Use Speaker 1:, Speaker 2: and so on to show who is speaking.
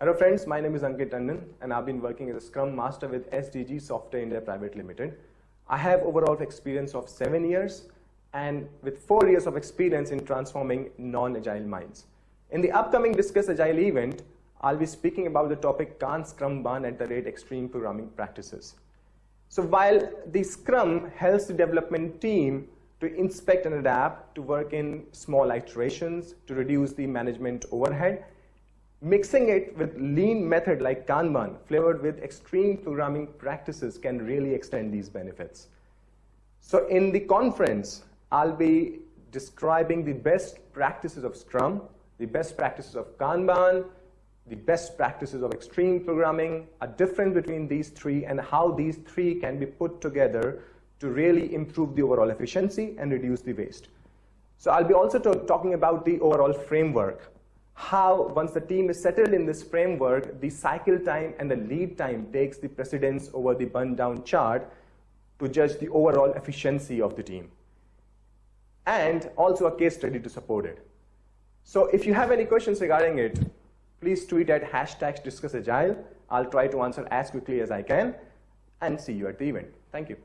Speaker 1: Hello friends, my name is Ankit Tandon and I've been working as a Scrum Master with SDG Software India Private Limited. I have overall experience of seven years and with four years of experience in transforming non-agile minds. In the upcoming Discuss Agile event, I'll be speaking about the topic Can't Scrum Burn at the rate extreme programming practices. So while the Scrum helps the development team to inspect and adapt, to work in small iterations, to reduce the management overhead, mixing it with lean method like Kanban, flavored with extreme programming practices can really extend these benefits. So in the conference, I'll be describing the best practices of Scrum, the best practices of Kanban, the best practices of extreme programming, a difference between these three, and how these three can be put together to really improve the overall efficiency and reduce the waste. So I'll be also talking about the overall framework, how once the team is settled in this framework, the cycle time and the lead time takes the precedence over the burn down chart to judge the overall efficiency of the team. And also a case study to support it. So if you have any questions regarding it, please tweet at hashtag discussagile. I'll try to answer as quickly as I can and see you at the event. Thank you.